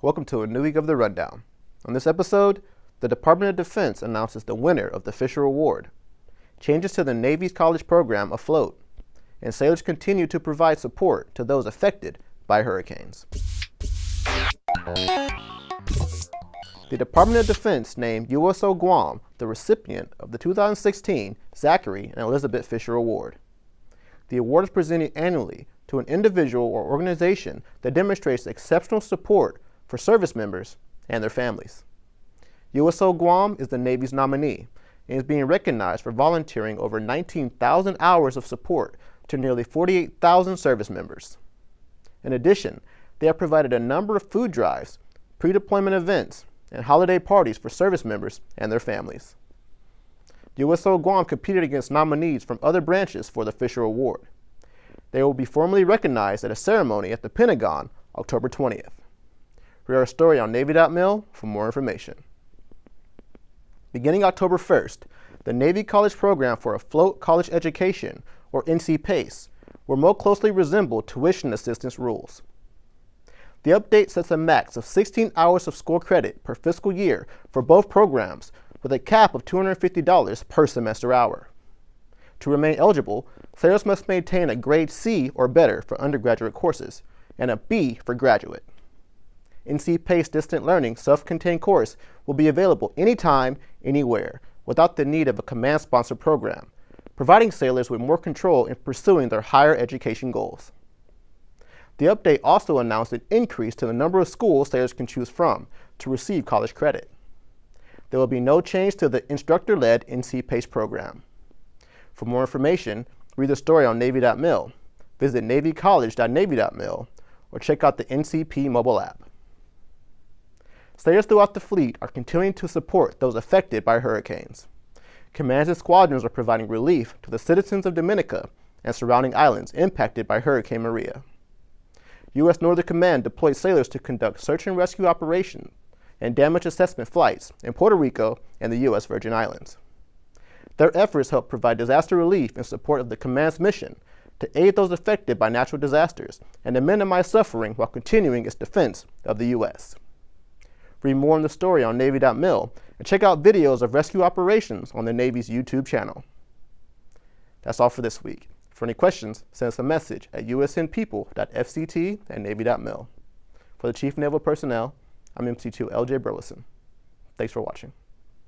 Welcome to a new week of the Rundown. On this episode, the Department of Defense announces the winner of the Fisher Award, changes to the Navy's college program afloat, and sailors continue to provide support to those affected by hurricanes. The Department of Defense named USO Guam the recipient of the 2016 Zachary and Elizabeth Fisher Award. The award is presented annually to an individual or organization that demonstrates exceptional support for service members and their families. USO Guam is the Navy's nominee and is being recognized for volunteering over 19,000 hours of support to nearly 48,000 service members. In addition, they have provided a number of food drives, pre-deployment events, and holiday parties for service members and their families. USO Guam competed against nominees from other branches for the Fisher Award. They will be formally recognized at a ceremony at the Pentagon October 20th. Read our story on Navy.mil for more information. Beginning October 1st, the Navy College Program for Afloat College Education, or NC PACE, will more closely resemble tuition assistance rules. The update sets a max of 16 hours of school credit per fiscal year for both programs with a cap of $250 per semester hour. To remain eligible, sailors must maintain a grade C or better for undergraduate courses and a B for graduate. NC PACE Distant Learning self-contained course will be available anytime, anywhere, without the need of a command-sponsored program, providing sailors with more control in pursuing their higher education goals. The update also announced an increase to the number of schools sailors can choose from to receive college credit. There will be no change to the instructor-led NC PACE program. For more information, read the story on Navy.mil, visit navycollege.navy.mil, or check out the NCP mobile app. Sailors throughout the fleet are continuing to support those affected by hurricanes. Commands and squadrons are providing relief to the citizens of Dominica and surrounding islands impacted by Hurricane Maria. U.S. Northern Command deployed sailors to conduct search and rescue operations and damage assessment flights in Puerto Rico and the U.S. Virgin Islands. Their efforts help provide disaster relief in support of the command's mission to aid those affected by natural disasters and to minimize suffering while continuing its defense of the U.S. Read more on the story on Navy.mil and check out videos of rescue operations on the Navy's YouTube channel. That's all for this week. For any questions, send us a message at usnpeople.fct at navy.mil. For the Chief Naval Personnel, I'm MC2 LJ Burleson. Thanks for watching.